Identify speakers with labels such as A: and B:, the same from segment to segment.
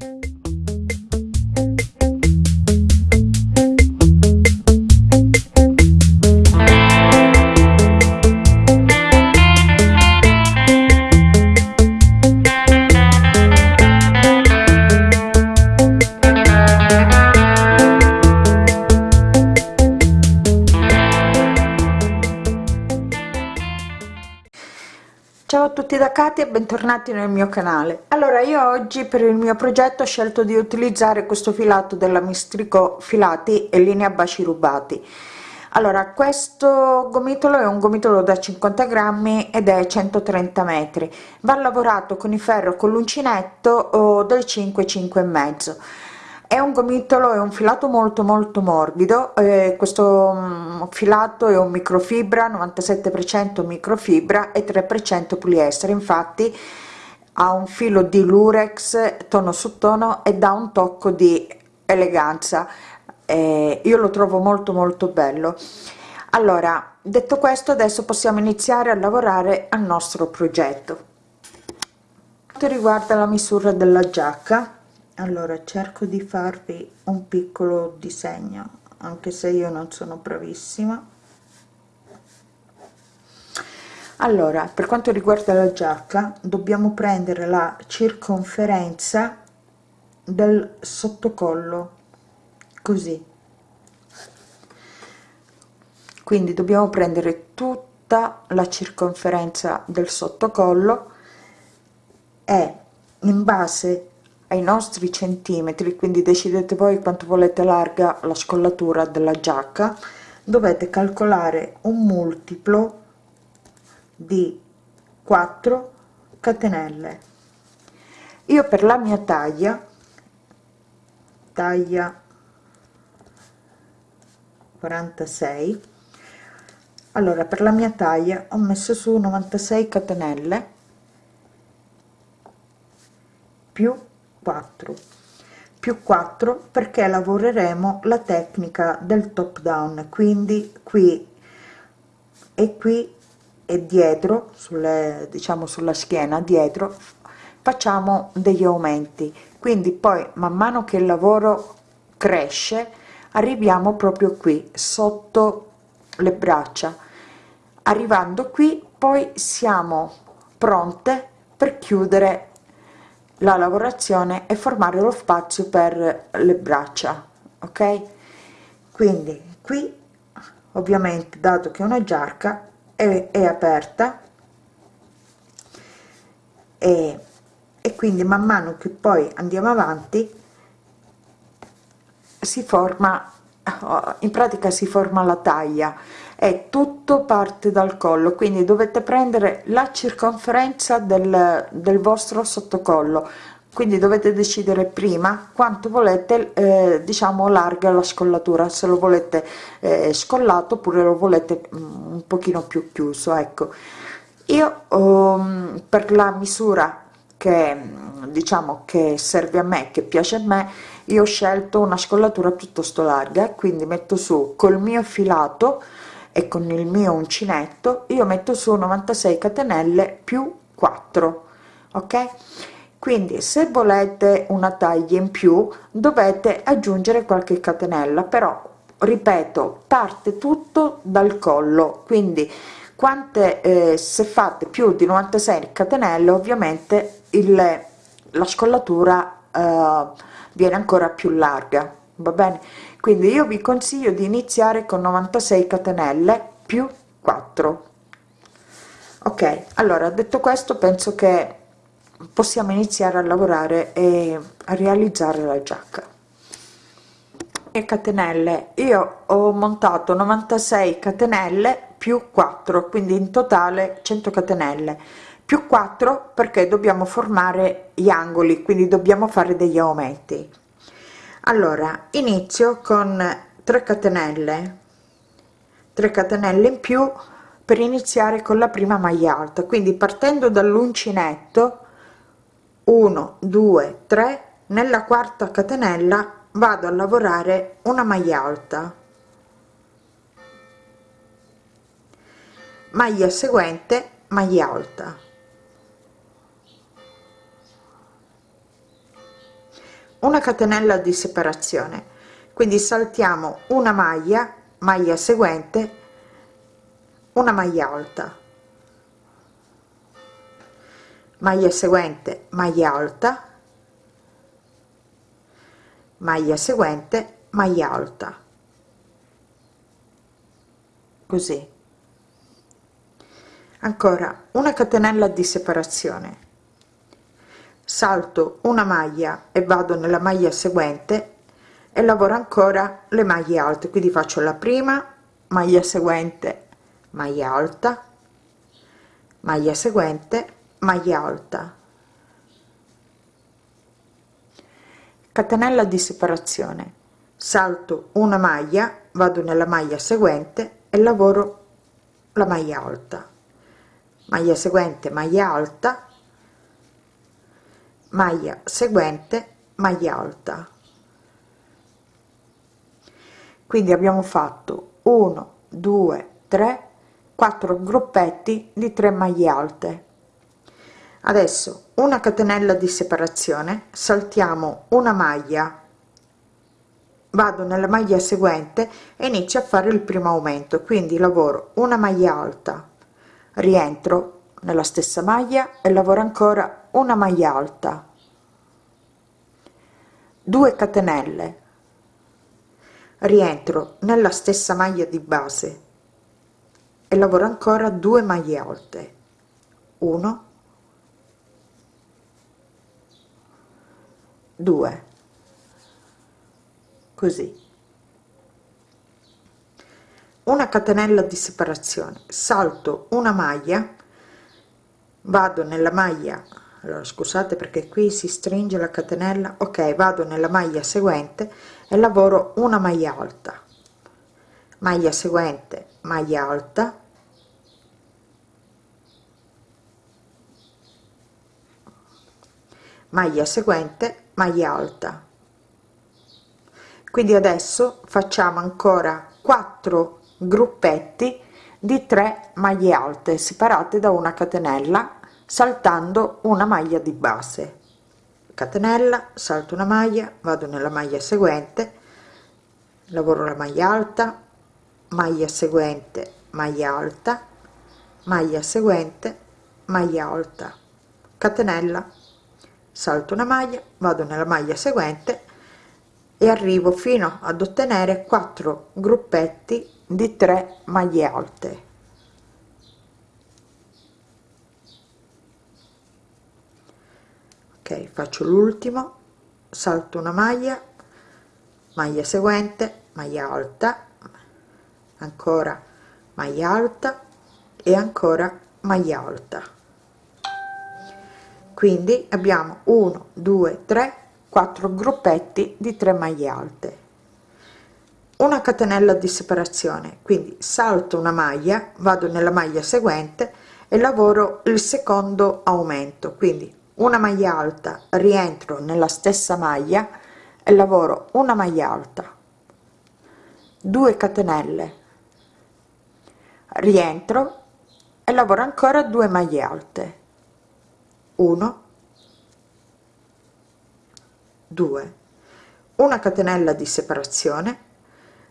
A: ciao Katia bentornati nel mio canale. Allora io oggi per il mio progetto ho scelto di utilizzare questo filato della mistrico filati e linea baci rubati. Allora questo gomitolo è un gomitolo da 50 grammi ed è 130 metri. Va lavorato con il ferro con l'uncinetto o del 5 5 e mezzo è un gomitolo è un filato molto molto morbido. Eh, questo um, filato è un microfibra 97 per cento microfibra e 3 per cento poliestere. Infatti ha un filo di lurex tono su tono e dà un tocco di eleganza. Eh, io lo trovo molto molto bello. Allora detto questo adesso possiamo iniziare a lavorare al nostro progetto. Riguarda la misura della giacca allora cerco di farvi un piccolo disegno anche se io non sono bravissima. Allora per quanto riguarda la giacca dobbiamo prendere la circonferenza del sottocollo così. Quindi dobbiamo prendere tutta la circonferenza del sottocollo e in base ai nostri centimetri quindi decidete voi quanto volete larga la scollatura della giacca. Dovete calcolare un multiplo di 4 catenelle. Io per la mia taglia taglia 46 allora per la mia taglia ho messo su 96 catenelle più 4 più 4 perché lavoreremo la tecnica del top down. Quindi qui e qui e dietro sulle diciamo sulla schiena dietro facciamo degli aumenti. Quindi poi man mano che il lavoro cresce arriviamo proprio qui sotto le braccia. Arrivando qui poi siamo pronte per chiudere la lavorazione e formare lo spazio per le braccia ok? Quindi qui ovviamente dato che una giacca è, è aperta e, e quindi man mano che poi andiamo avanti si forma in pratica si forma la taglia. E tutto parte dal collo quindi dovete prendere la circonferenza del, del vostro sottocollo. Quindi dovete decidere prima quanto volete eh, diciamo larga la scollatura. Se lo volete eh, scollato oppure lo volete mm, un pochino più chiuso ecco. Io um, per la misura che diciamo che serve a me che piace a me io ho scelto una scollatura piuttosto larga quindi metto su col mio filato e con il mio uncinetto io metto su 96 catenelle più 4 ok? Quindi se volete una taglia in più dovete aggiungere qualche catenella però ripeto parte tutto dal collo. Quindi quante eh, se fate più di 96 catenelle ovviamente il la scollatura eh, viene ancora più larga va bene? Quindi io vi consiglio di iniziare con 96 catenelle più 4 ok allora detto questo penso che possiamo iniziare a lavorare e a realizzare la giacca. E catenelle io ho montato 96 catenelle più 4 quindi in totale 100 catenelle più 4 perché dobbiamo formare gli angoli quindi dobbiamo fare degli aumenti. Allora inizio con 3 catenelle 3 catenelle in più per iniziare con la prima maglia alta. Quindi partendo dall'uncinetto 1 2 3 nella quarta catenella vado a lavorare una maglia alta. Maglia seguente maglia alta una catenella di separazione. Quindi saltiamo una maglia maglia seguente una maglia alta. Maglia seguente maglia alta. Maglia seguente maglia alta. Così. Ancora una catenella di separazione salto una maglia e vado nella maglia seguente e lavoro ancora le maglie alte. Quindi faccio la prima maglia seguente maglia alta maglia seguente maglia alta. Catenella di separazione. Salto una maglia vado nella maglia seguente e lavoro la maglia alta. Maglia seguente maglia alta maglia seguente maglia alta. Quindi abbiamo fatto 1 2 3 4 gruppetti di 3 maglie alte. Adesso una catenella di separazione saltiamo una maglia vado nella maglia seguente e inizio a fare il primo aumento. Quindi lavoro una maglia alta rientro nella stessa maglia e lavoro ancora una maglia alta. 2 catenelle. Rientro nella stessa maglia di base e lavoro ancora 2 maglie alte. 1 2 così. Una catenella di separazione. Salto una maglia vado nella maglia allora scusate perché qui si stringe la catenella. Ok vado nella maglia seguente e lavoro una maglia alta. Maglia seguente maglia alta. Maglia seguente maglia alta. Quindi adesso facciamo ancora 4 gruppetti di 3 maglie alte separate da una catenella saltando una maglia di base. Catenella salto una maglia vado nella maglia seguente lavoro la maglia alta maglia seguente maglia alta maglia seguente maglia alta. Catenella salto una maglia vado nella maglia seguente e arrivo fino ad ottenere 4 gruppetti di 3 maglie alte faccio l'ultimo. Salto una maglia. Maglia seguente maglia alta. Ancora maglia alta e ancora maglia alta. Quindi abbiamo 1 2 3 4 gruppetti di 3 maglie alte. Una catenella di separazione. Quindi salto una maglia vado nella maglia seguente e lavoro il secondo aumento. Quindi una maglia alta rientro nella stessa maglia e lavoro una maglia alta. 2 catenelle. Rientro e lavoro ancora 2 maglie alte. 1 2 una catenella di separazione.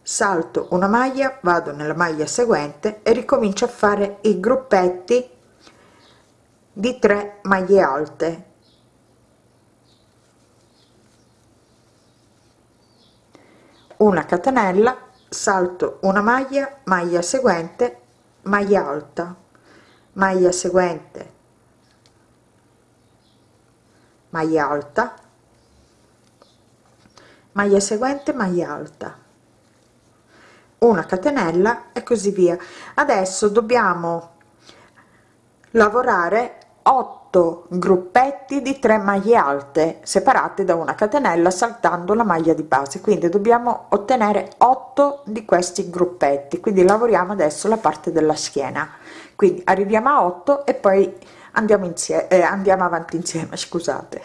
A: Salto una maglia vado nella maglia seguente e ricomincio a fare i gruppetti di 3 maglie alte. Una catenella salto una maglia maglia seguente maglia alta. Maglia seguente maglia alta. Maglia seguente maglia alta. Una catenella e così via. Adesso dobbiamo lavorare 8 gruppetti di 3 maglie alte separate da una catenella saltando la maglia di base. Quindi dobbiamo ottenere 8 di questi gruppetti. Quindi lavoriamo adesso la parte della schiena. Quindi arriviamo a 8 e poi andiamo insieme eh, andiamo avanti insieme scusate.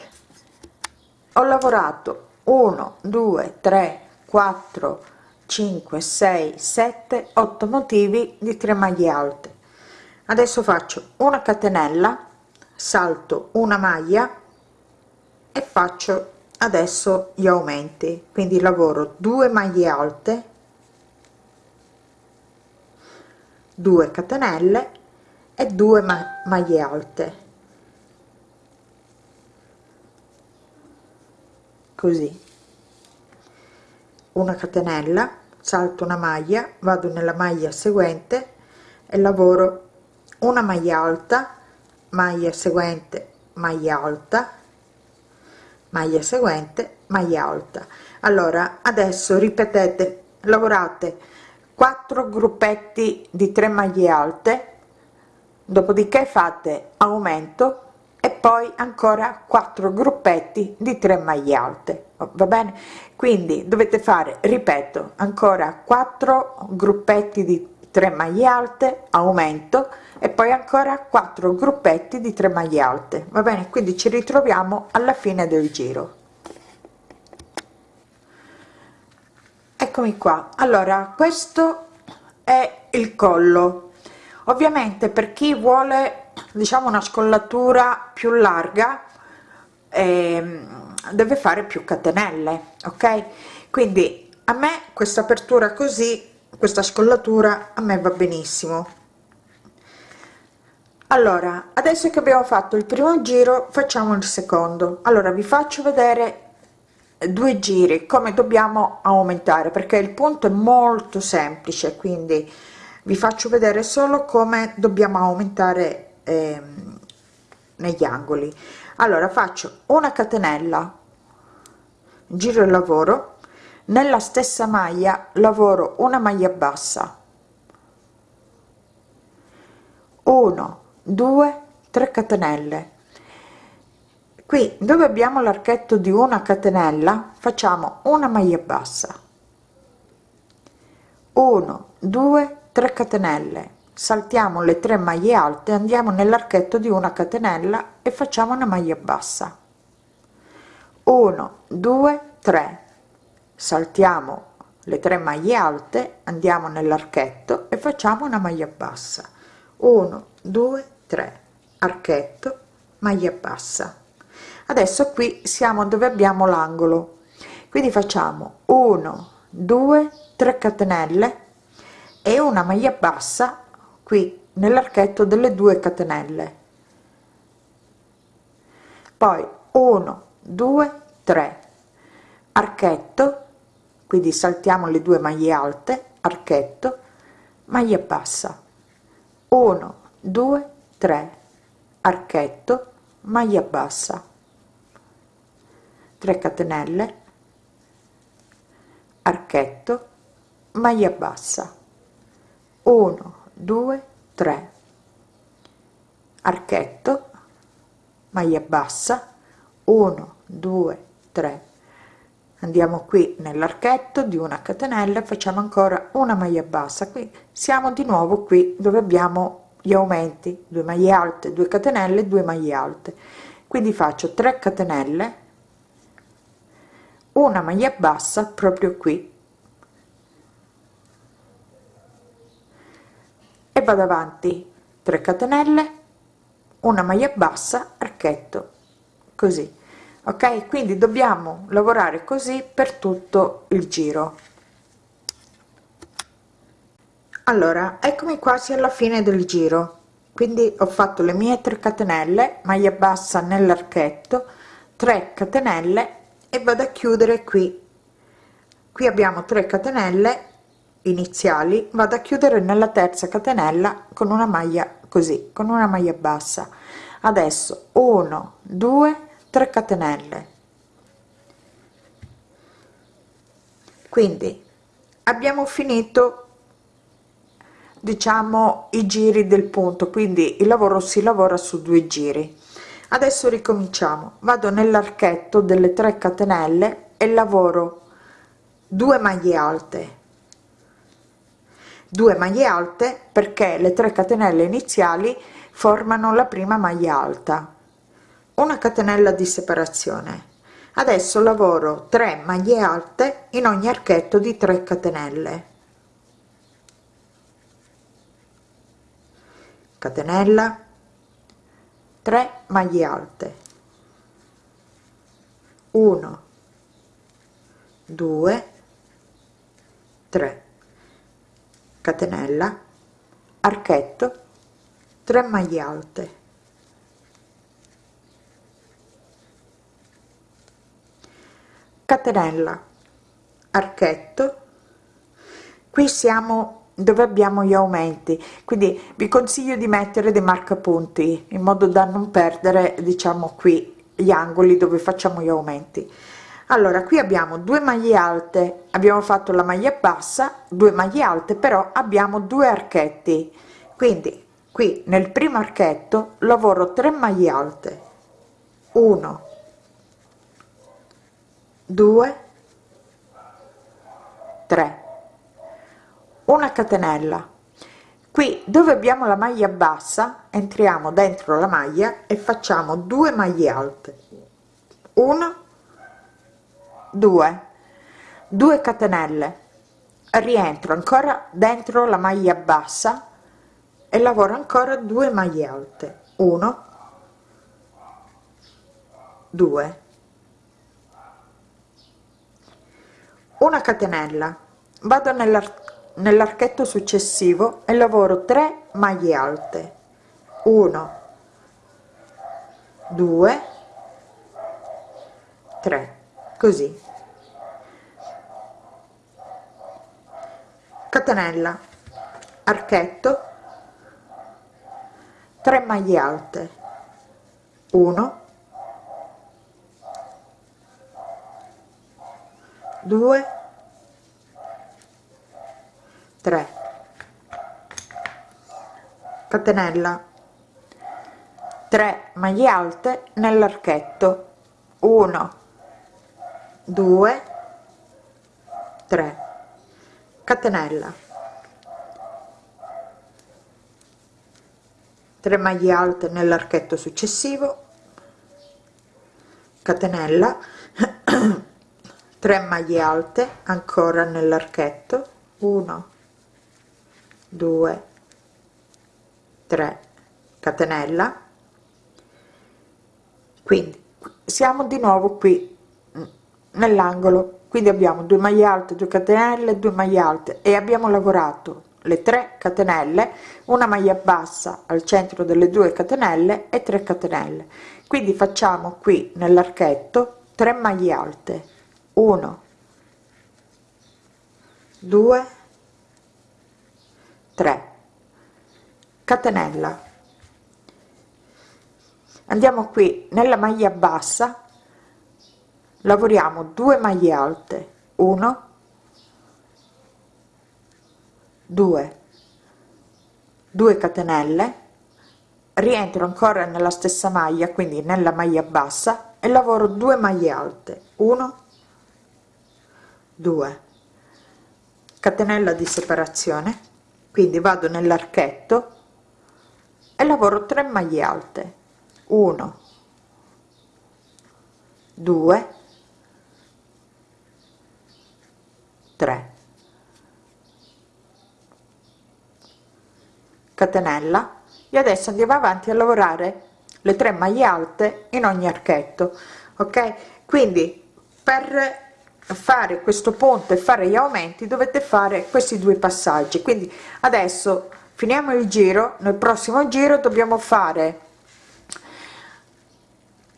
A: Ho lavorato 1 2 3 4 5 6 7 8 motivi di 3 maglie alte. Adesso faccio una catenella salto una maglia e faccio adesso gli aumenti. Quindi lavoro 2 maglie alte 2 catenelle e 2 ma maglie alte. Così. Una catenella salto una maglia vado nella maglia seguente e lavoro una maglia alta maglia seguente maglia alta maglia seguente maglia alta. Allora adesso ripetete lavorate 4 gruppetti di 3 maglie alte dopodiché fate aumento e poi ancora 4 gruppetti di 3 maglie alte. Va bene? Quindi dovete fare ripeto ancora 4 gruppetti di 3 maglie alte aumento e poi ancora 4 gruppetti di 3 maglie alte. Va bene? Quindi ci ritroviamo alla fine del giro. Eccomi qua. Allora questo è il collo. Ovviamente per chi vuole diciamo una scollatura più larga eh, deve fare più catenelle ok? Quindi a me questa apertura così questa scollatura a me va benissimo. Allora adesso che abbiamo fatto il primo giro facciamo il secondo. Allora vi faccio vedere due giri come dobbiamo aumentare perché il punto è molto semplice quindi vi faccio vedere solo come dobbiamo aumentare eh, negli angoli. Allora faccio una catenella giro il lavoro nella stessa maglia lavoro una maglia bassa. 1 2 3 catenelle. Qui dove abbiamo l'archetto di una catenella facciamo una maglia bassa. 1 2 3 catenelle. Saltiamo le tre maglie alte andiamo nell'archetto di una catenella e facciamo una maglia bassa. 1 2 3 saltiamo le tre maglie alte andiamo nell'archetto e facciamo una maglia bassa. 1 2 3 archetto maglia bassa. Adesso qui siamo dove abbiamo l'angolo. Quindi facciamo 1 2 3 catenelle e una maglia bassa qui nell'archetto delle due catenelle. Poi 1 2 3 archetto quindi saltiamo le due maglie alte archetto maglia bassa. 1 2 3 archetto maglia bassa. 3 catenelle archetto maglia bassa. 1 2 3 archetto maglia bassa. 1 2 3 andiamo qui nell'archetto di una catenella facciamo ancora una maglia bassa. Qui siamo di nuovo qui dove abbiamo gli aumenti 2 maglie alte 2 catenelle 2 maglie alte. Quindi faccio 3 catenelle una maglia bassa proprio qui. E vado avanti. 3 catenelle una maglia bassa archetto così ok? Quindi dobbiamo lavorare così per tutto il giro. Allora eccomi quasi alla fine del giro. Quindi ho fatto le mie 3 catenelle maglia bassa nell'archetto 3 catenelle e vado a chiudere qui. Qui abbiamo 3 catenelle iniziali vado a chiudere nella terza catenella con una maglia così con una maglia bassa. Adesso 1 2 3 catenelle. Quindi abbiamo finito diciamo i giri del punto. Quindi il lavoro si lavora su due giri. Adesso ricominciamo. Vado nell'archetto delle 3 catenelle e lavoro 2 maglie alte. 2 maglie alte perché le 3 catenelle iniziali formano la prima maglia alta una catenella di separazione. Adesso lavoro 3 maglie alte in ogni archetto di 3 catenelle. Catenella 3 maglie alte. 1 2 3 catenella archetto 3 maglie alte catenella archetto. Qui siamo dove abbiamo gli aumenti. Quindi vi consiglio di mettere dei marcapunti in modo da non perdere diciamo qui gli angoli dove facciamo gli aumenti. Allora qui abbiamo due maglie alte. Abbiamo fatto la maglia bassa due maglie alte però abbiamo due archetti. Quindi qui nel primo archetto lavoro 3 maglie alte. 1 2 3 una catenella. Qui dove abbiamo la maglia bassa entriamo dentro la maglia e facciamo 2 maglie alte. 1 2 2 catenelle. Rientro ancora dentro la maglia bassa e lavoro ancora 2 maglie alte. 1 2 una catenella. Vado nell'archetto successivo e lavoro 3 maglie alte. 1 2 3 così. Catenella archetto 3 maglie alte. 1 2 3 catenella. 3 maglie alte nell'archetto. 1 2 3 catenella. 3 maglie alte nell'archetto successivo. Catenella. 3 maglie alte ancora nell'archetto. 1 2 3 catenella. Quindi siamo di nuovo qui mm, nell'angolo. Quindi abbiamo 2 maglie alte 2 catenelle 2 maglie alte. E abbiamo lavorato le 3 catenelle una maglia bassa al centro delle due catenelle e 3 catenelle. Quindi facciamo qui nell'archetto 3 maglie alte. 1 2 3 catenella. Andiamo qui nella maglia bassa. Lavoriamo 2 maglie alte. 1 2 2 catenelle. Rientro ancora nella stessa maglia quindi nella maglia bassa e lavoro 2 maglie alte. 1 2 catenella di separazione quindi vado nell'archetto e lavoro 3 maglie alte. 1 2 3 catenella. E adesso andiamo avanti a lavorare le 3 maglie alte in ogni archetto ok? Quindi per fare questo ponte fare gli aumenti dovete fare questi due passaggi. Quindi adesso finiamo il giro nel prossimo giro dobbiamo fare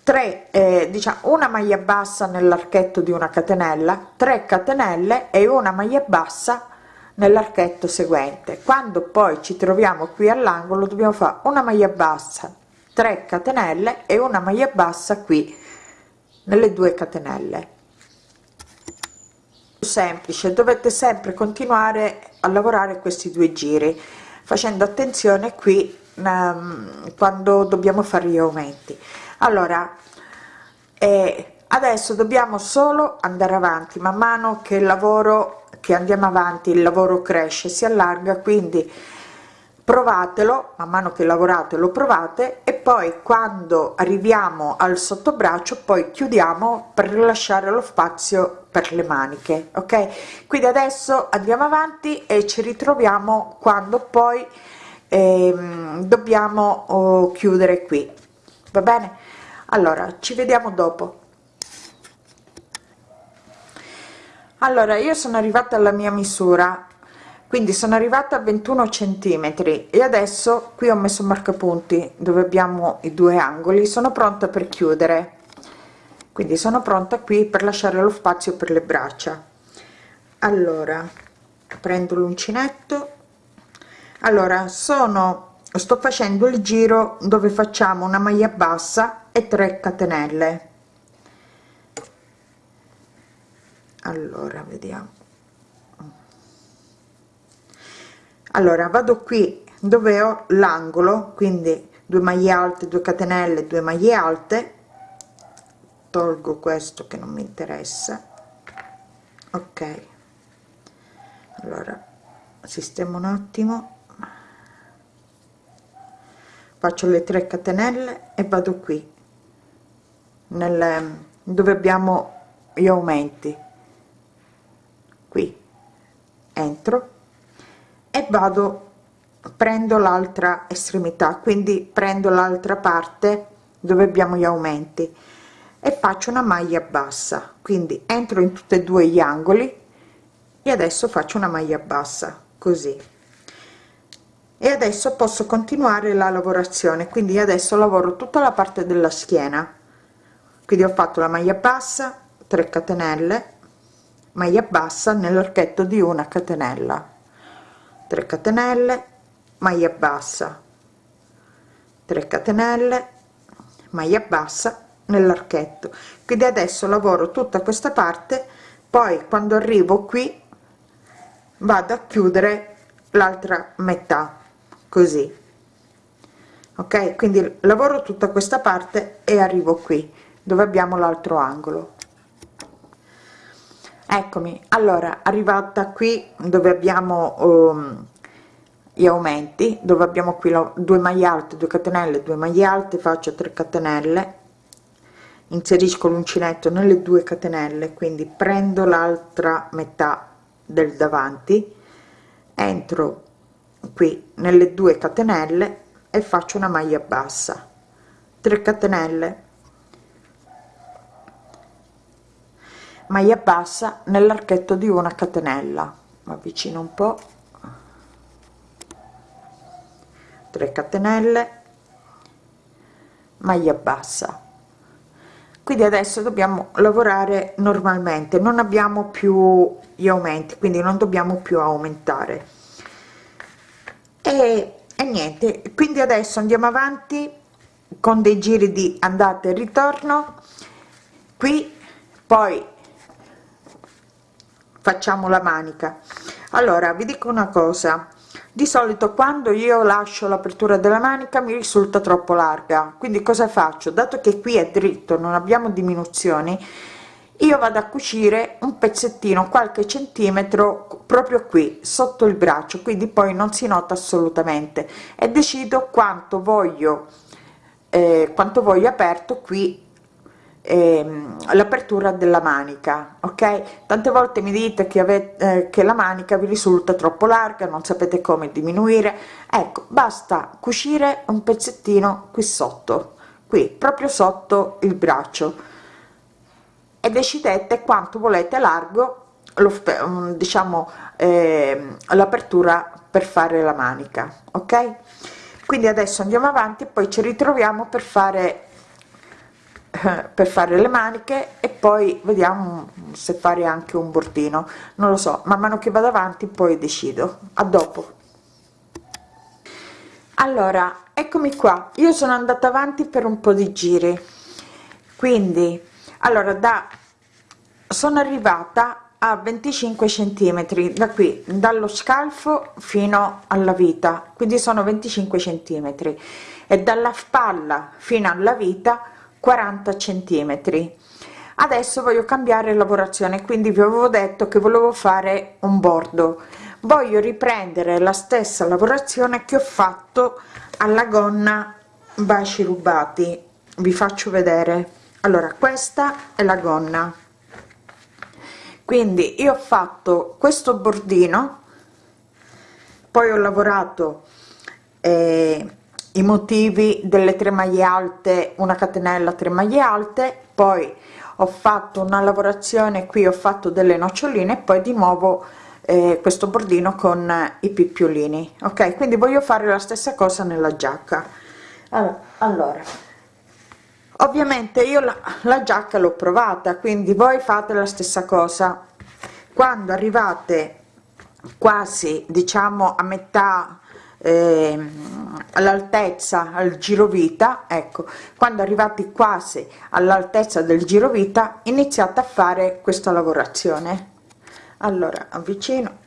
A: 3 eh, diciamo una maglia bassa nell'archetto di una catenella 3 catenelle e una maglia bassa nell'archetto seguente. Quando poi ci troviamo qui all'angolo dobbiamo fare una maglia bassa 3 catenelle e una maglia bassa qui nelle due catenelle semplice dovete sempre continuare a lavorare questi due giri facendo attenzione qui um, quando dobbiamo fare gli aumenti. Allora eh, adesso dobbiamo solo andare avanti man mano che il lavoro che andiamo avanti il lavoro cresce si allarga quindi provatelo man mano che lavorate lo provate e poi quando arriviamo al sottobraccio poi chiudiamo per lasciare lo spazio per le maniche ok? Quindi adesso andiamo avanti e ci ritroviamo quando poi ehm, dobbiamo oh, chiudere qui. Va bene? Allora ci vediamo dopo. Allora io sono arrivata alla mia misura quindi sono arrivata a 21 centimetri e adesso qui ho messo marcapunti dove abbiamo i due angoli. Sono pronta per chiudere quindi sono pronta qui per lasciare lo spazio per le braccia. Allora prendo l'uncinetto. Allora sono sto facendo il giro dove facciamo una maglia bassa e 3 catenelle. Allora vediamo. Allora vado qui dove ho l'angolo quindi 2 maglie alte 2 catenelle 2 maglie alte tolgo questo che non mi interessa. Ok. Allora sistemo un attimo. Faccio le 3 catenelle e vado qui. Nel dove abbiamo gli aumenti. Qui. Entro. E vado prendo l'altra estremità quindi prendo l'altra parte dove abbiamo gli aumenti e faccio una maglia bassa. Quindi entro in tutti e due gli angoli e adesso faccio una maglia bassa così. E adesso posso continuare la lavorazione quindi adesso lavoro tutta la parte della schiena. Quindi ho fatto la maglia bassa 3 catenelle maglia bassa nell'archetto di una catenella. 3 catenelle maglia bassa. 3 catenelle maglia bassa nell'archetto. Quindi adesso lavoro tutta questa parte poi quando arrivo qui vado a chiudere l'altra metà così. Ok? Quindi lavoro tutta questa parte e arrivo qui dove abbiamo l'altro angolo. Eccomi. Allora arrivata qui dove abbiamo um, gli aumenti dove abbiamo qui la, due maglie alte 2 catenelle 2 maglie alte faccio 3 catenelle inserisco l'uncinetto nelle due catenelle quindi prendo l'altra metà del davanti entro qui nelle due catenelle e faccio una maglia bassa. 3 catenelle. Maglia bassa nell'archetto di una catenella. Avvicino un po. 3 catenelle. Maglia bassa quindi adesso dobbiamo lavorare normalmente non abbiamo più gli aumenti quindi non dobbiamo più aumentare. E, e niente quindi adesso andiamo avanti con dei giri di andata e ritorno. Qui poi facciamo la manica. Allora vi dico una cosa di solito quando io lascio l'apertura della manica mi risulta troppo larga. Quindi cosa faccio? Dato che qui è dritto non abbiamo diminuzioni io vado a cucire un pezzettino qualche centimetro proprio qui sotto il braccio. Quindi poi non si nota assolutamente. E decido quanto voglio eh, quanto voglio aperto qui ehm, l'apertura della manica ok? Tante volte mi dite che avete eh, che la manica vi risulta troppo larga non sapete come diminuire. Ecco basta cucire un pezzettino qui sotto qui proprio sotto il braccio. E decidete quanto volete largo lo mm, diciamo eh, l'apertura per fare la manica ok? Quindi adesso andiamo avanti e poi ci ritroviamo per fare per fare le maniche e poi vediamo se fare anche un bordino non lo so man mano che vado avanti poi decido. A dopo. Allora eccomi qua. Io sono andata avanti per un po di giri. Quindi allora da sono arrivata a 25 centimetri da qui dallo scalfo fino alla vita. Quindi sono 25 centimetri. E dalla spalla fino alla vita 40 centimetri. Adesso voglio cambiare lavorazione quindi vi avevo detto che volevo fare un bordo. Voglio riprendere la stessa lavorazione che ho fatto alla gonna baci rubati. Vi faccio vedere. Allora questa è la gonna. Quindi io ho fatto questo bordino poi ho lavorato eh, i motivi delle tre maglie alte una catenella 3 maglie alte poi ho fatto una lavorazione qui ho fatto delle noccioline e poi di nuovo eh, questo bordino con i picciolini ok? Quindi voglio fare la stessa cosa nella giacca. Allora, allora ovviamente io la, la giacca l'ho provata quindi voi fate la stessa cosa. Quando arrivate quasi diciamo a metà eh, all'altezza al girovita ecco quando arrivati quasi all'altezza del girovita iniziate a fare questa lavorazione. Allora avvicino.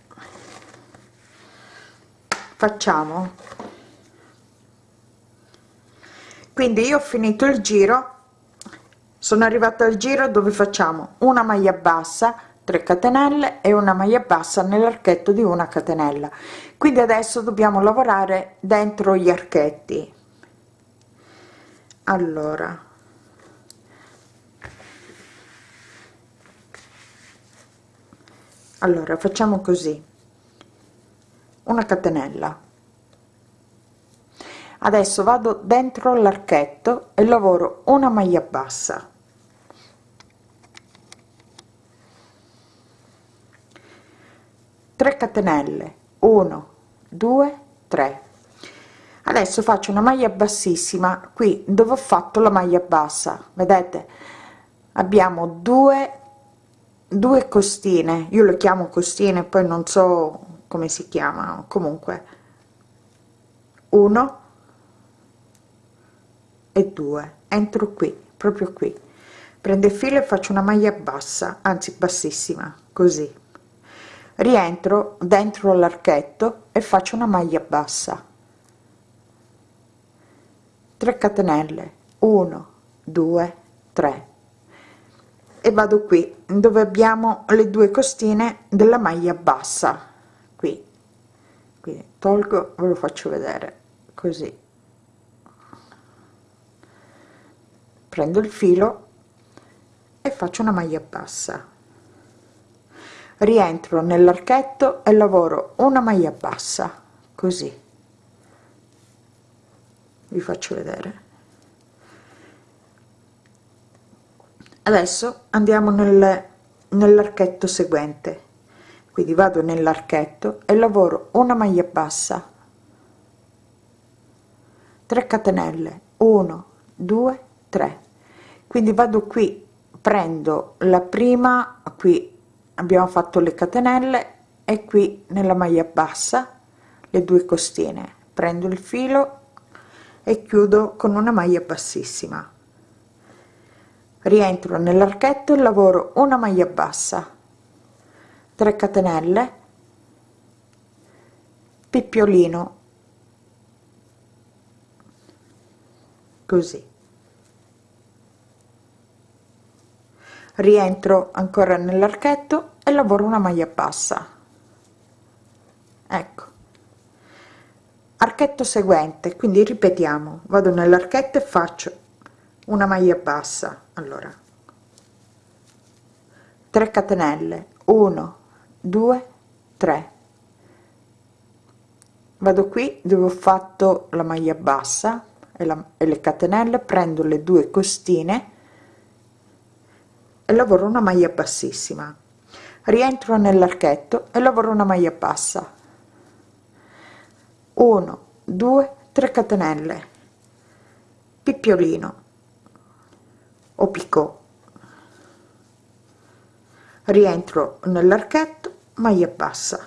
A: Facciamo. Quindi io ho finito il giro sono arrivata al giro dove facciamo una maglia bassa 3 catenelle e una maglia bassa nell'archetto di una catenella. Quindi adesso dobbiamo lavorare dentro gli archetti. Allora. Allora facciamo così. Una catenella. Adesso vado dentro l'archetto e lavoro una maglia bassa 3 catenelle. 1 2 3 adesso faccio una maglia bassissima. Qui dove ho fatto la maglia bassa? Vedete? Abbiamo due due costine. Io le chiamo costine poi non so come si chiamano comunque. Uno e due. Entro qui proprio qui. Prendo il filo e faccio una maglia bassa anzi bassissima così rientro dentro l'archetto e faccio una maglia bassa. 3 catenelle. 1 2 3 e vado qui dove abbiamo le due costine della maglia bassa. Qui. Quindi tolgo ve lo faccio vedere. Così. Prendo il filo e faccio una maglia bassa rientro nell'archetto e lavoro una maglia bassa così. Vi faccio vedere. Adesso andiamo nel, nell'archetto seguente. Quindi vado nell'archetto e lavoro una maglia bassa. 3 catenelle. 1 2 3 quindi vado qui prendo la prima qui abbiamo fatto le catenelle e qui nella maglia bassa le due costine. Prendo il filo e chiudo con una maglia bassissima. Rientro nell'archetto e lavoro una maglia bassa 3 catenelle pippiolino così. Rientro ancora nell'archetto e lavoro una maglia bassa. Ecco. Archetto seguente quindi ripetiamo. Vado nell'archetto e faccio una maglia bassa. Allora. 3 catenelle. 1 2 3 vado qui dove ho fatto la maglia bassa e, la, e le catenelle prendo le due costine e lavoro una maglia bassissima rientro nell'archetto e lavoro una maglia bassa. 1 2 3 catenelle. Picciolino o picot rientro nell'archetto maglia bassa.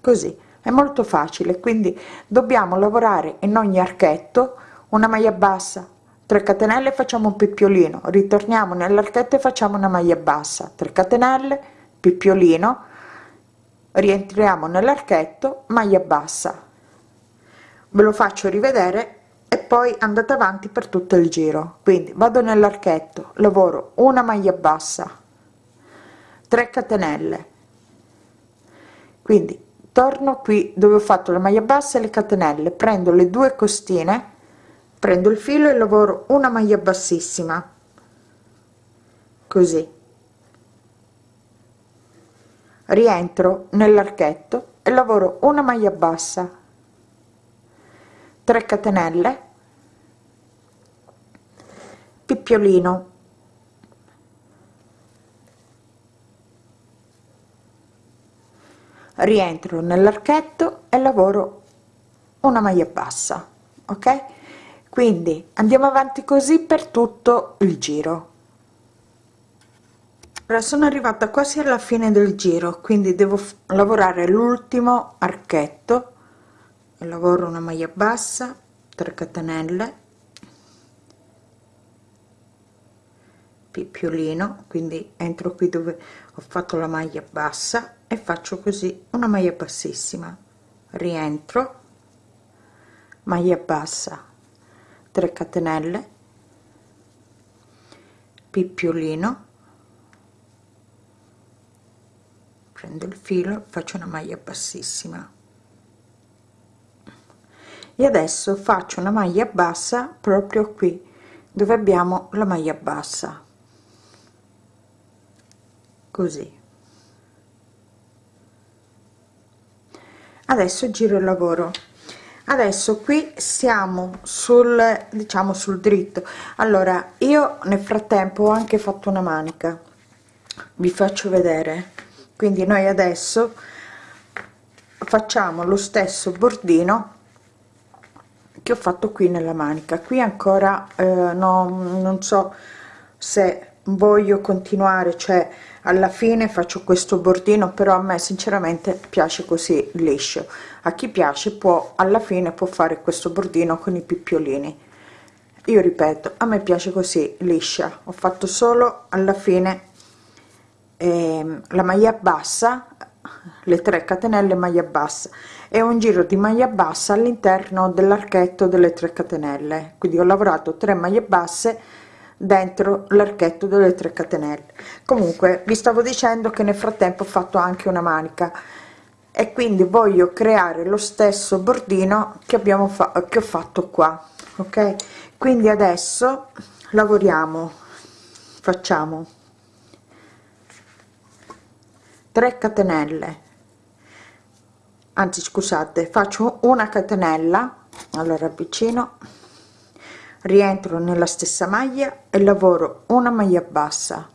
A: Così è molto facile quindi dobbiamo lavorare in ogni archetto una maglia bassa. 3 catenelle facciamo un picciolino ritorniamo nell'archetto e facciamo una maglia bassa. 3 catenelle picciolino rientriamo nell'archetto maglia bassa. Ve lo faccio rivedere e poi andate avanti per tutto il giro. Quindi vado nell'archetto lavoro una maglia bassa 3 catenelle. Quindi torno qui dove ho fatto la maglia bassa e le catenelle. Prendo le due costine prendo il filo e lavoro una maglia bassissima. Così rientro nell'archetto e lavoro una maglia bassa 3 catenelle pippiolino rientro nell'archetto e lavoro una maglia bassa ok? Quindi andiamo avanti così per tutto il giro ora sono arrivata quasi alla fine del giro quindi devo lavorare l'ultimo archetto. Lavoro una maglia bassa 3 catenelle picciolino quindi entro qui dove ho fatto la maglia bassa e faccio così una maglia bassissima. Rientro maglia bassa 3 catenelle picciolino prendo il filo faccio una maglia bassissima. E adesso faccio una maglia bassa proprio qui dove abbiamo la maglia bassa. Così. Adesso giro il lavoro. Adesso qui siamo sul diciamo sul dritto. Allora io nel frattempo ho anche fatto una manica. Vi faccio vedere quindi noi adesso facciamo lo stesso bordino che ho fatto qui nella manica. Qui ancora eh, no, non so se voglio continuare cioè alla fine faccio questo bordino però a me sinceramente piace così liscio. A chi piace può alla fine può fare questo bordino con i pippiolini io ripeto a me piace così liscia. Ho fatto solo alla fine eh, la maglia bassa le 3 catenelle maglia bassa. E un giro di maglia bassa all'interno dell'archetto delle 3 catenelle. Quindi ho lavorato 3 maglie basse dentro l'archetto delle 3 catenelle. Comunque vi stavo dicendo che nel frattempo ho fatto anche una manica. E quindi voglio creare lo stesso bordino che abbiamo fatto che ho fatto qua ok? Quindi adesso lavoriamo facciamo 3 catenelle. Anzi scusate faccio una catenella allora avvicino rientro nella stessa maglia e lavoro una maglia bassa.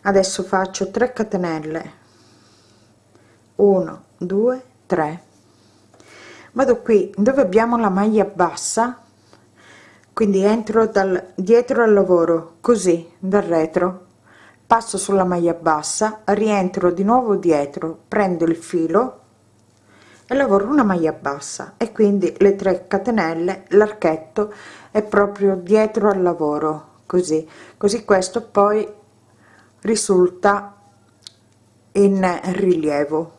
A: Adesso faccio 3 catenelle. 1 2 3 vado qui dove abbiamo la maglia bassa quindi entro dal dietro al lavoro così dal retro passo sulla maglia bassa rientro di nuovo dietro prendo il filo e lavoro una maglia bassa. E quindi le 3 catenelle l'archetto è proprio dietro al lavoro così. Così questo poi risulta in rilievo.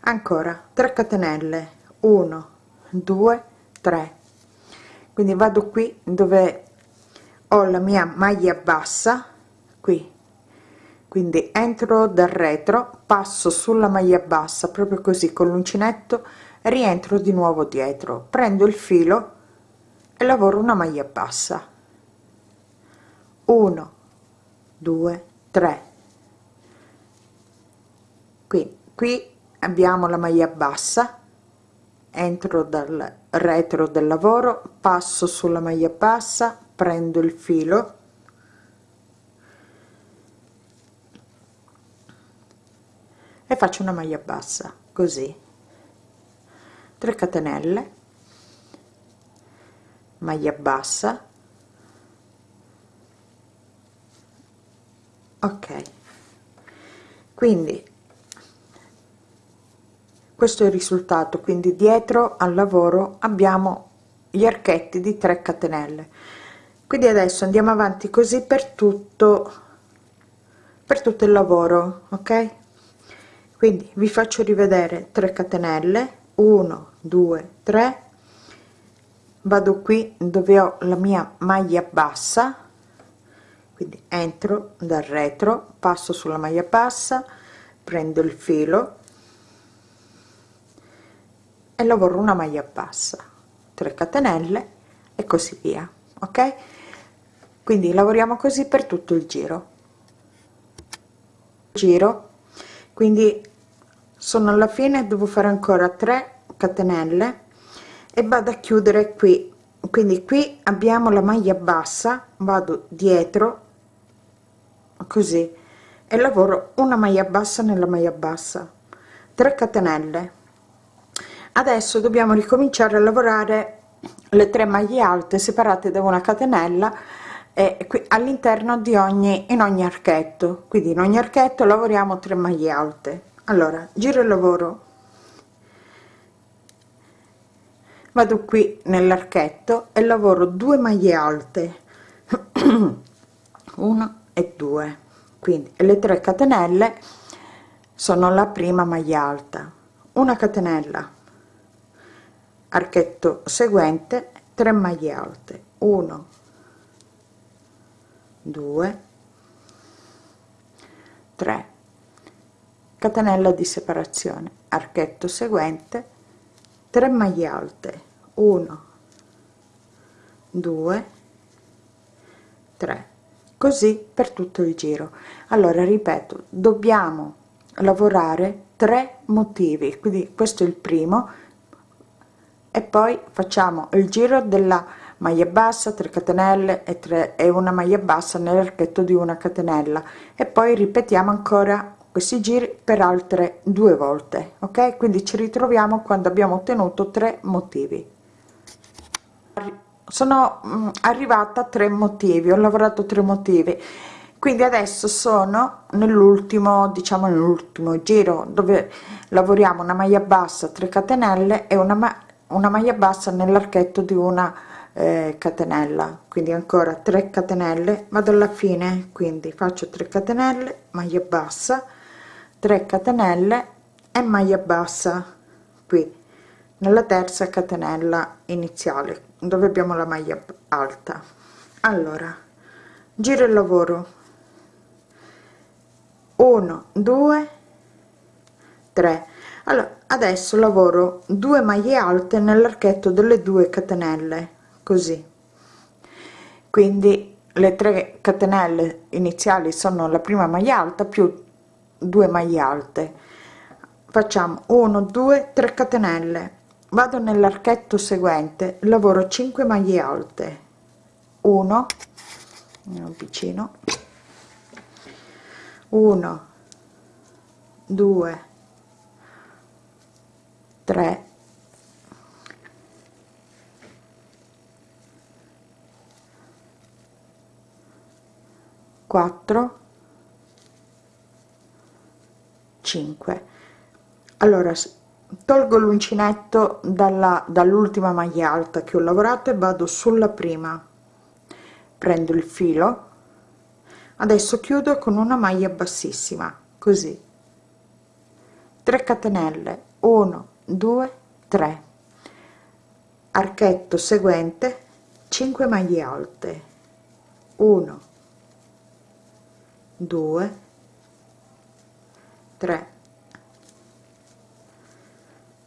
A: Ancora 3 catenelle. 1 2 3 quindi vado qui dove ho la mia maglia bassa qui. Quindi entro dal retro passo sulla maglia bassa proprio così con l'uncinetto rientro di nuovo dietro. Prendo il filo e lavoro una maglia bassa. 1 2 3 qui qui abbiamo la maglia bassa. Entro dal retro del lavoro passo sulla maglia bassa prendo il filo. E faccio una maglia bassa così. 3 catenelle. Maglia bassa. Ok. Quindi questo è il risultato quindi dietro al lavoro abbiamo gli archetti di 3 catenelle. Quindi adesso andiamo avanti così per tutto per tutto il lavoro ok? Quindi vi faccio rivedere 3 catenelle 1 2 3 vado qui dove ho la mia maglia bassa. Quindi entro dal retro passo sulla maglia bassa prendo il filo e lavoro una maglia bassa 3 catenelle e così via ok? Quindi lavoriamo così per tutto il giro. Giro. Quindi sono alla fine devo fare ancora 3 catenelle e vado a chiudere qui. Quindi qui abbiamo la maglia bassa vado dietro così e lavoro una maglia bassa nella maglia bassa. 3 catenelle adesso dobbiamo ricominciare a lavorare le tre maglie alte separate da una catenella e qui all'interno di ogni in ogni archetto. Quindi in ogni archetto lavoriamo 3 maglie alte. Allora giro il lavoro. Vado qui nell'archetto e lavoro 2 maglie alte. 1 e 2 quindi le 3 catenelle sono la prima maglia alta. Una catenella archetto seguente 3 maglie alte. 1 2 3 catenella di separazione. Archetto seguente 3 maglie alte. 1 2 3 così per tutto il giro. Allora ripeto dobbiamo lavorare tre motivi. Quindi questo è il primo e poi facciamo il giro della maglia bassa 3 catenelle e 3 e una maglia bassa nell'archetto di una catenella. E poi ripetiamo ancora questi giri per altre due volte ok? Quindi ci ritroviamo quando abbiamo ottenuto tre motivi. Sono mm, arrivata a tre motivi ho lavorato tre motivi. Quindi adesso sono nell'ultimo diciamo nell'ultimo giro dove lavoriamo una maglia bassa 3 catenelle e una una maglia bassa nell'archetto di una eh, catenella. Quindi ancora 3 catenelle. Vado alla fine quindi faccio 3 catenelle maglia bassa 3 catenelle e maglia bassa qui nella terza catenella iniziale dove abbiamo la maglia alta. Allora giro il lavoro. 1 2 3 allora adesso lavoro 2 maglie alte nell'archetto delle 2 catenelle così. Quindi le 3 catenelle iniziali sono la prima maglia alta più 2 maglie alte. Facciamo 1 2 3 catenelle. Vado nell'archetto seguente lavoro 5 maglie alte. 1 vicino. 1 2 3 4 5 allora tolgo l'uncinetto dalla dall'ultima maglia alta che ho lavorato e vado sulla prima. Prendo il filo. Adesso chiudo con una maglia bassissima così. 3 catenelle. 1 2 3 archetto seguente 5 maglie alte. 1 2 3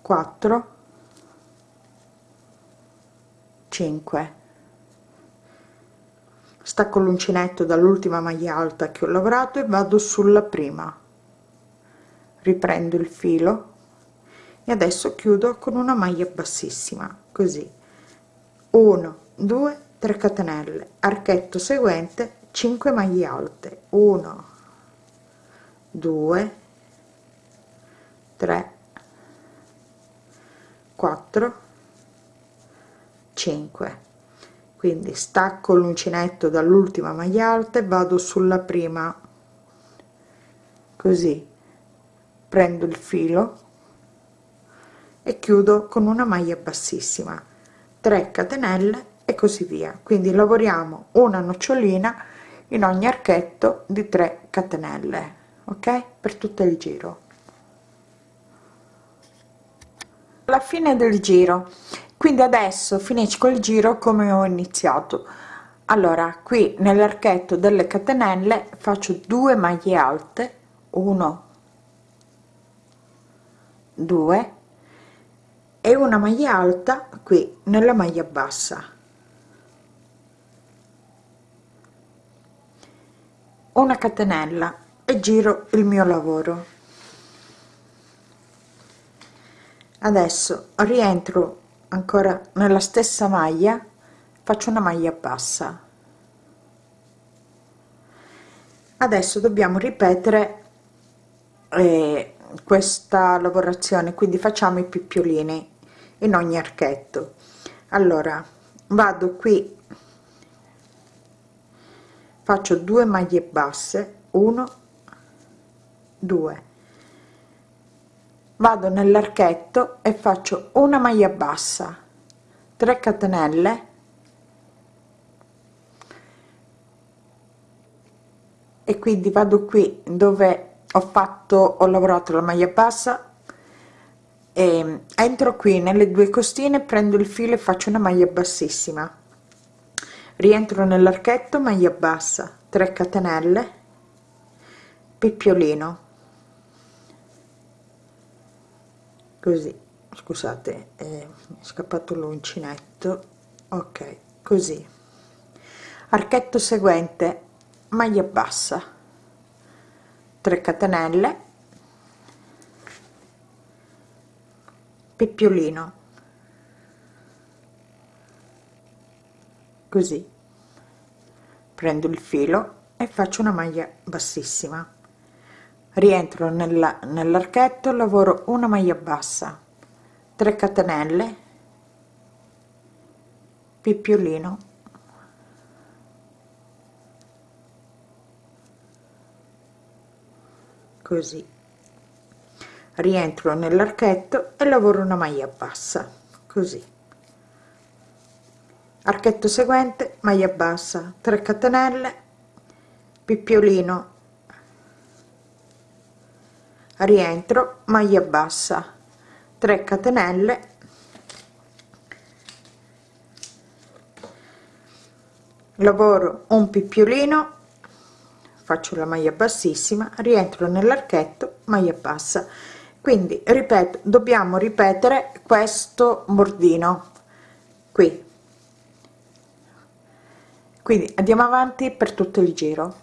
A: 4 5 stacco l'uncinetto dall'ultima maglia alta che ho lavorato e vado sulla prima. Riprendo il filo e adesso chiudo con una maglia bassissima così. 1 2 3 catenelle. Archetto seguente 5 maglie alte. 1 2 3 4 5 quindi stacco l'uncinetto dall'ultima maglia alta e vado sulla prima. Così. Prendo il filo e chiudo con una maglia bassissima. 3 catenelle e così via. Quindi lavoriamo una nocciolina in ogni archetto di 3 catenelle ok? Per tutto il giro. Alla fine del giro. Quindi adesso finisco il giro come ho iniziato. Allora qui nell'archetto delle catenelle faccio 2 maglie alte. 1 2 e una maglia alta qui nella maglia bassa. Una catenella e giro il mio lavoro. Adesso rientro ancora nella stessa maglia faccio una maglia bassa. Adesso dobbiamo ripetere eh, questa lavorazione quindi facciamo i picciolini in ogni archetto. Allora vado qui. Faccio due maglie basse. 1 2 vado nell'archetto e faccio una maglia bassa. 3 catenelle. E quindi vado qui dove ho fatto ho lavorato la maglia bassa e entro qui nelle due costine prendo il filo e faccio una maglia bassissima. Rientro nell'archetto maglia bassa 3 catenelle picciolino così scusate è scappato l'uncinetto. Ok così. Archetto seguente maglia bassa 3 catenelle picciolino così. Prendo il filo e faccio una maglia bassissima. Rientro nella nell'archetto lavoro una maglia bassa 3 catenelle picciolino così rientro nell'archetto e lavoro una maglia bassa così. Archetto seguente maglia bassa 3 catenelle picciolino rientro maglia bassa 3 catenelle. Lavoro un picciolino faccio la maglia bassissima rientro nell'archetto maglia bassa quindi ripeto dobbiamo ripetere questo bordino qui. Quindi andiamo avanti per tutto il giro.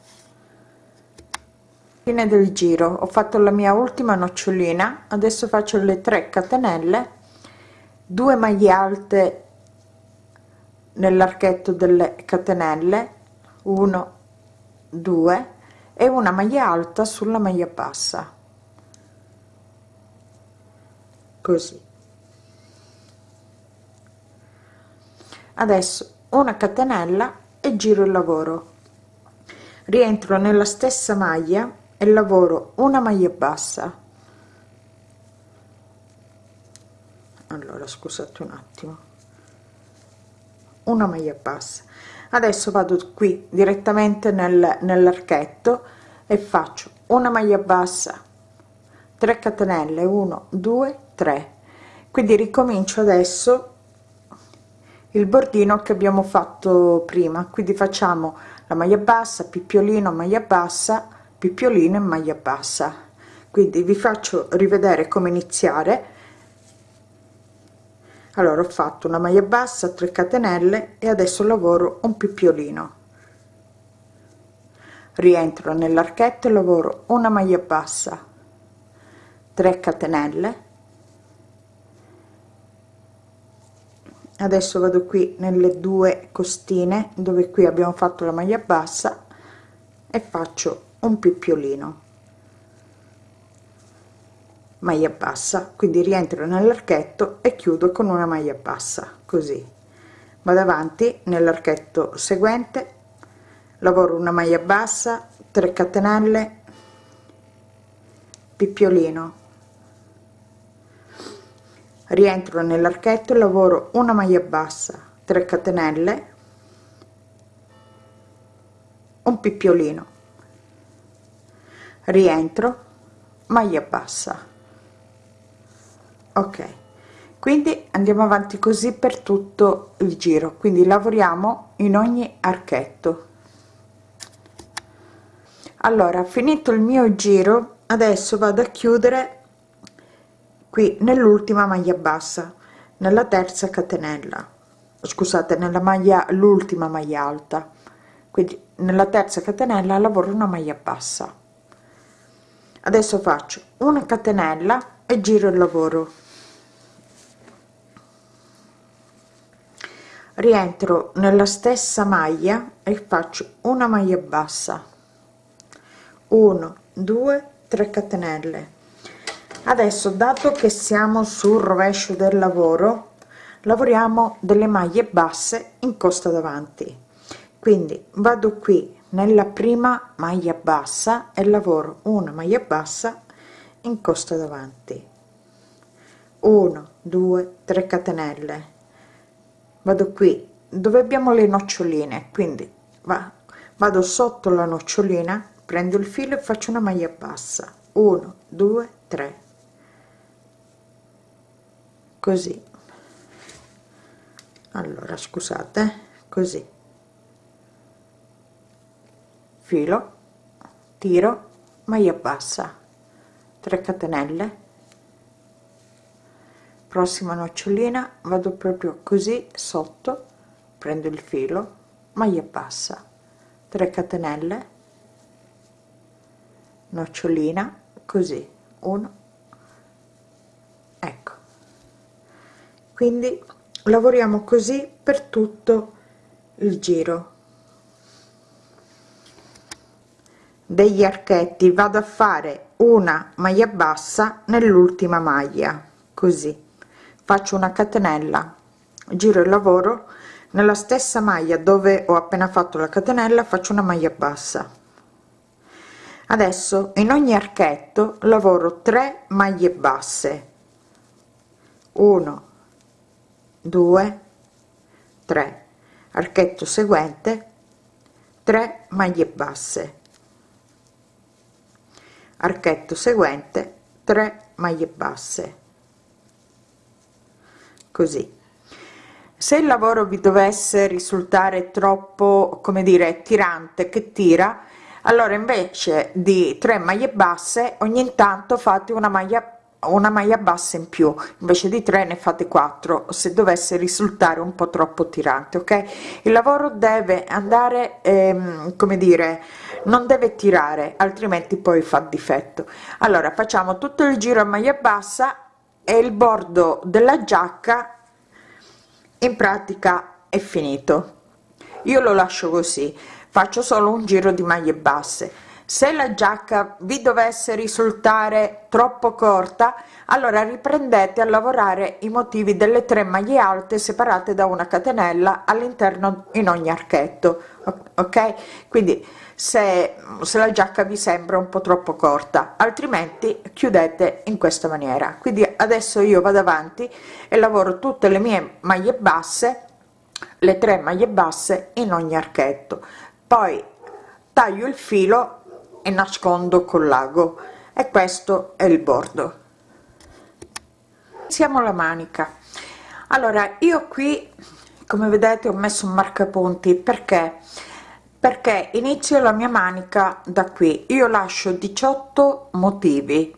A: Fine del giro. Ho fatto la mia ultima nocciolina adesso faccio le 3 catenelle 2 maglie alte nell'archetto delle catenelle 1 2 e una maglia alta sulla maglia bassa così. Adesso una catenella e giro il lavoro. Rientro nella stessa maglia e lavoro una maglia bassa. Allora scusate un attimo. Una maglia bassa. Adesso vado qui direttamente nel, nell'archetto e faccio una maglia bassa 3 catenelle 1 2 3 quindi ricomincio adesso il bordino che abbiamo fatto prima. Quindi facciamo la maglia bassa picciolino maglia bassa picciolino e maglia bassa. Quindi vi faccio rivedere come iniziare. Allora ho fatto una maglia bassa 3 catenelle e adesso lavoro un picciolino rientro nell'archetto e lavoro una maglia bassa 3 catenelle. Adesso vado qui nelle due costine dove qui abbiamo fatto la maglia bassa e faccio un picciolino maglia bassa quindi rientro nell'archetto e chiudo con una maglia bassa così. Vado avanti nell'archetto seguente lavoro una maglia bassa 3 catenelle picciolino rientro nell'archetto lavoro una maglia bassa 3 catenelle un picciolino rientro maglia bassa. Ok quindi andiamo avanti così per tutto il giro. Quindi lavoriamo in ogni archetto. Allora finito il mio giro adesso vado a chiudere qui nell'ultima maglia bassa nella terza catenella. Scusate nella maglia l'ultima maglia alta. Quindi nella terza catenella lavoro una maglia bassa. Adesso faccio una catenella e giro il lavoro. Rientro nella stessa maglia e faccio una maglia bassa. 1 2 3 catenelle adesso dato che siamo sul rovescio del lavoro lavoriamo delle maglie basse in costa davanti. Quindi vado qui nella prima maglia bassa e lavoro una maglia bassa in costa davanti. 1 2 3 catenelle. Vado qui dove abbiamo le noccioline? Quindi va, vado sotto la nocciolina prendo il filo e faccio una maglia bassa. 1 2 3 così. Allora scusate così. Filo tiro maglia bassa 3 catenelle. Prossima nocciolina vado proprio così sotto prendo il filo maglia bassa 3 catenelle. Nocciolina così 1 ecco quindi lavoriamo così per tutto il giro. Degli archetti vado a fare una maglia bassa nell'ultima maglia così. Faccio una catenella giro il lavoro. Nella stessa maglia dove ho appena fatto la catenella faccio una maglia bassa. Adesso in ogni archetto lavoro 3 maglie basse. 1 2 3 archetto seguente 3 maglie basse. Archetto seguente 3 maglie basse. Così. Se il lavoro vi dovesse risultare troppo come dire tirante che tira allora invece di 3 maglie basse ogni tanto fate una maglia una maglia bassa in più invece di 3 ne fate 4 se dovesse risultare un po troppo tirante ok? Il lavoro deve andare ehm, come dire non deve tirare altrimenti poi fa difetto. Allora facciamo tutto il giro a maglia bassa e il bordo della giacca in pratica è finito. Io lo lascio così faccio solo un giro di maglie basse se la giacca vi dovesse risultare troppo corta allora riprendete a lavorare i motivi delle tre maglie alte separate da una catenella all'interno in ogni archetto ok? Quindi se, se la giacca vi sembra un po troppo corta altrimenti chiudete in questa maniera. Quindi adesso io vado avanti e lavoro tutte le mie maglie basse le tre maglie basse in ogni archetto. Poi taglio il filo e nascondo col lago. E questo è il bordo. Siamo la manica. Allora io qui come vedete ho messo un marcapunti. Perché? Perché inizio la mia manica da qui. Io lascio 18 motivi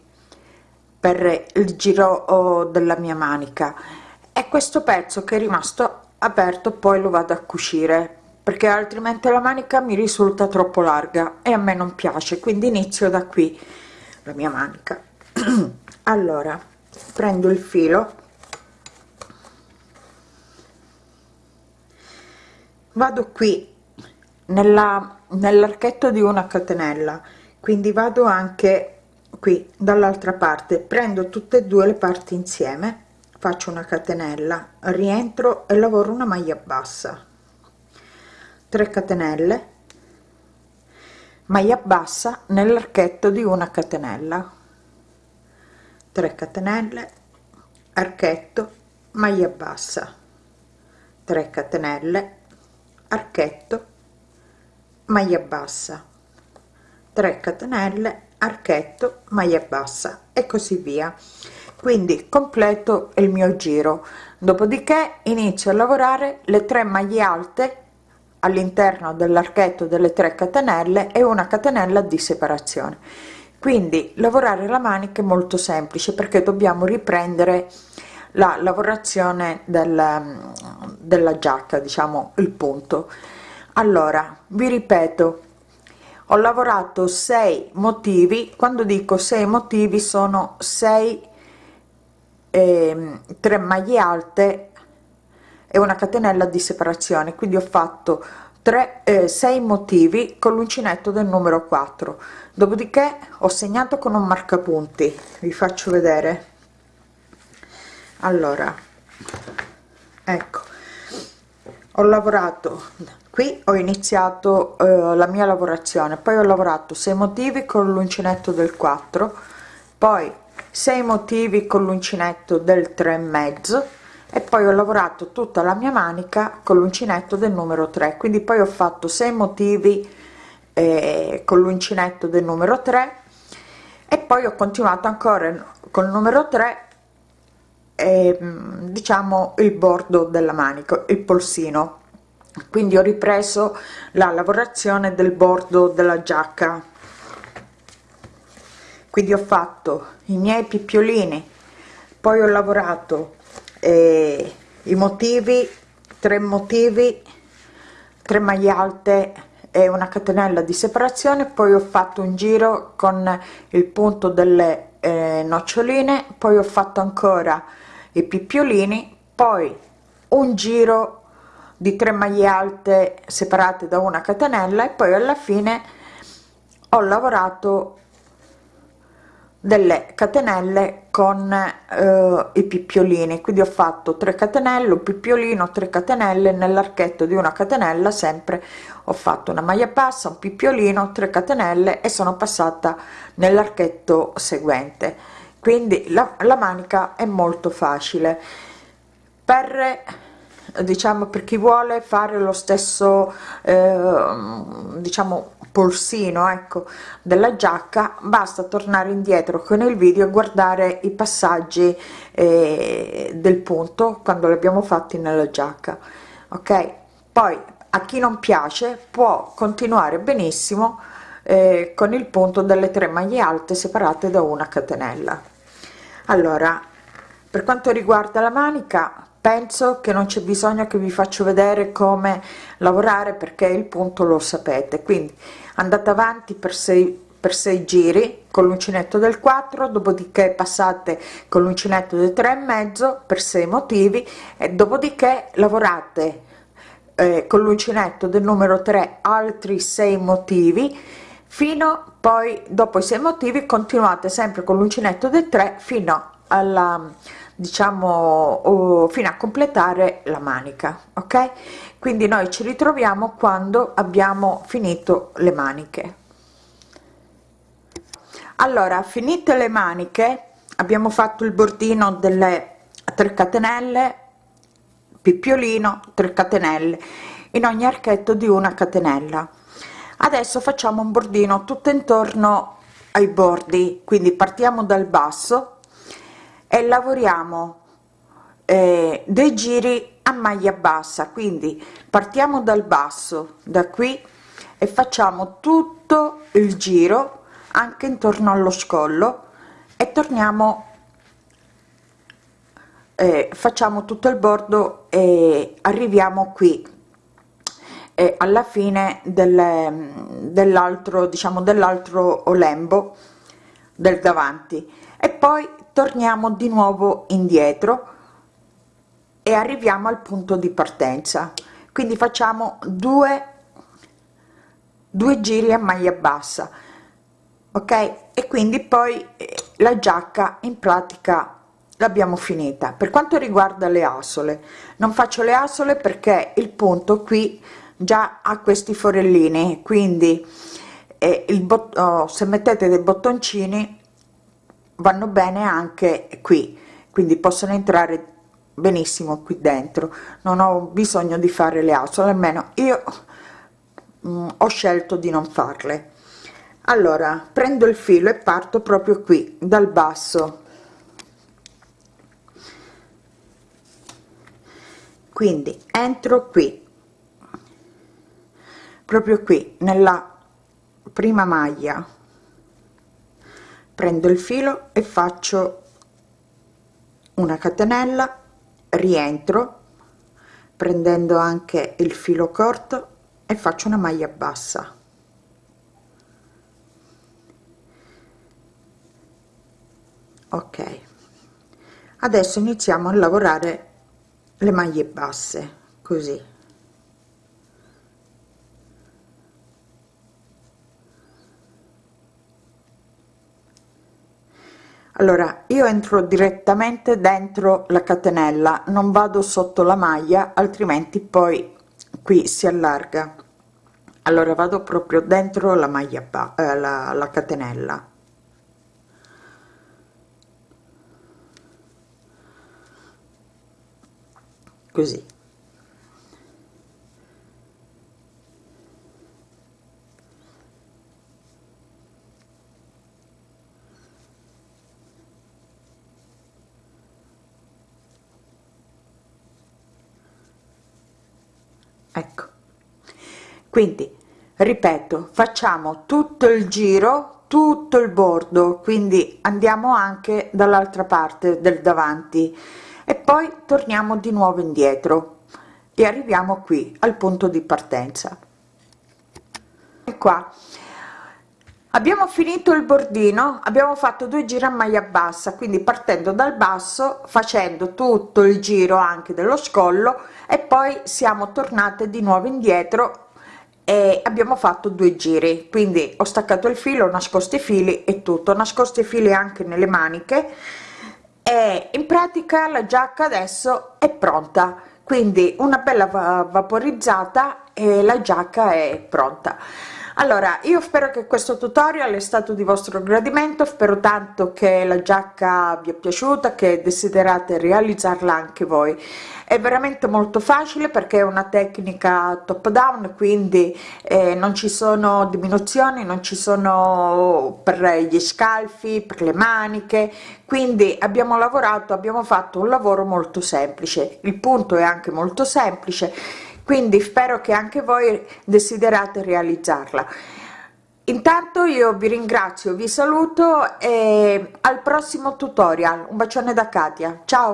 A: per il giro della mia manica. E questo pezzo che è rimasto aperto poi lo vado a cucire perché altrimenti la manica mi risulta troppo larga e a me non piace quindi inizio da qui la mia manica. Allora prendo il filo. Vado qui nella nell'archetto di una catenella quindi vado anche qui dall'altra parte. Prendo tutte e due le parti insieme faccio una catenella rientro e lavoro una maglia bassa 3 catenelle maglia bassa nell'archetto di una catenella. 3 catenelle archetto maglia bassa. 3 catenelle archetto maglia bassa. 3 catenelle archetto maglia bassa e così via. Quindi completo il mio giro. Dopodiché inizio a lavorare le tre maglie alte all'interno dell'archetto delle 3 catenelle e una catenella di separazione. Quindi lavorare la manica è molto semplice perché dobbiamo riprendere la lavorazione del, della giacca diciamo il punto. Allora vi ripeto ho lavorato 6 motivi. Quando dico 6 motivi sono 6 eh, 3 maglie alte e una catenella di separazione quindi ho fatto 3 eh, 6 motivi con l'uncinetto del numero 4 dopodiché ho segnato con un marcapunti vi faccio vedere. Allora ecco ho lavorato qui ho iniziato eh, la mia lavorazione poi ho lavorato 6 motivi con l'uncinetto del 4 poi 6 motivi con l'uncinetto del 3 e mezzo e poi ho lavorato tutta la mia manica con l'uncinetto del numero 3 quindi poi ho fatto 6 motivi eh, con l'uncinetto del numero 3 e poi ho continuato ancora col numero 3 eh, diciamo il bordo della manica il polsino. Quindi ho ripreso la lavorazione del bordo della giacca. Quindi ho fatto i miei pippiolini poi ho lavorato eh, i motivi 3 motivi 3 maglie alte e una catenella di separazione. Poi ho fatto un giro con il punto delle eh, noccioline poi ho fatto ancora i pippiolini poi un giro di 3 maglie alte separate da una catenella e poi alla fine ho lavorato delle catenelle con eh, i pippiolini quindi ho fatto 3 catenelle un pippiolino 3 catenelle nell'archetto di una catenella sempre ho fatto una maglia bassa un pippiolino 3 catenelle e sono passata nell'archetto seguente. Quindi la, la manica è molto facile. Per diciamo per chi vuole fare lo stesso eh, diciamo polsino ecco della giacca basta tornare indietro con il video e guardare i passaggi eh, del punto quando li abbiamo fatti nella giacca ok? Poi a chi non piace può continuare benissimo eh, con il punto delle tre maglie alte separate da una catenella. Allora per quanto riguarda la manica penso che non c'è bisogno che vi faccio vedere come lavorare perché il punto lo sapete. Quindi andate avanti per 6 per 6 giri con l'uncinetto del 4 dopodiché passate con l'uncinetto del 3 e mezzo per 6 motivi e dopodiché lavorate eh, con l'uncinetto del numero 3 altri 6 motivi fino poi dopo i 6 motivi continuate sempre con l'uncinetto del 3 fino alla diciamo fino a completare la manica ok? Quindi noi ci ritroviamo quando abbiamo finito le maniche. Allora finite le maniche abbiamo fatto il bordino delle 3 catenelle pippiolino 3 catenelle in ogni archetto di una catenella. Adesso facciamo un bordino tutto intorno ai bordi quindi partiamo dal basso e lavoriamo eh, dei giri a maglia bassa. Quindi partiamo dal basso da qui e facciamo tutto il giro anche intorno allo scollo e torniamo eh, facciamo tutto il bordo e arriviamo qui e alla fine del, dell'altro diciamo dell'altro lembo del davanti. E poi torniamo di nuovo indietro e arriviamo al punto di partenza. Quindi facciamo due due giri a maglia bassa ok? E quindi poi eh, la giacca in pratica l'abbiamo finita. Per quanto riguarda le asole non faccio le asole perché il punto qui già ha questi forellini quindi eh, il oh, se mettete dei bottoncini vanno bene anche qui quindi possono entrare benissimo qui dentro. Non ho bisogno di fare le asole almeno io mh, mm, ho scelto di non farle. Allora prendo il filo e parto proprio qui dal basso. Quindi entro qui. Proprio qui nella prima maglia prendo il filo e faccio una catenella rientro prendendo anche il filo corto e faccio una maglia bassa. Ok. Adesso iniziamo a lavorare le maglie basse così allora io entro direttamente dentro la catenella non vado sotto la maglia altrimenti poi qui si allarga. Allora vado proprio dentro la maglia eh, la, la catenella. Così ecco. Quindi ripeto facciamo tutto il giro tutto il bordo quindi andiamo anche dall'altra parte del davanti. E poi torniamo di nuovo indietro e arriviamo qui al punto di partenza. E qua abbiamo finito il bordino abbiamo fatto due giri a maglia bassa quindi partendo dal basso facendo tutto il giro anche dello scollo e poi siamo tornate di nuovo indietro e abbiamo fatto due giri. Quindi ho staccato il filo nascosto i fili e tutto. Nascosto i fili anche nelle maniche e in pratica la giacca adesso è pronta. Quindi una bella vaporizzata e la giacca è pronta allora io spero che questo tutorial è stato di vostro gradimento spero tanto che la giacca vi è piaciuta che desiderate realizzarla anche voi. È veramente molto facile perché è una tecnica top down quindi eh, non ci sono diminuzioni non ci sono per gli scalfi per le maniche quindi abbiamo lavorato abbiamo fatto un lavoro molto semplice. Il punto è anche molto semplice quindi spero che anche voi desiderate realizzarla. Intanto io vi ringrazio vi saluto e al prossimo tutorial. Un bacione da katia. Ciao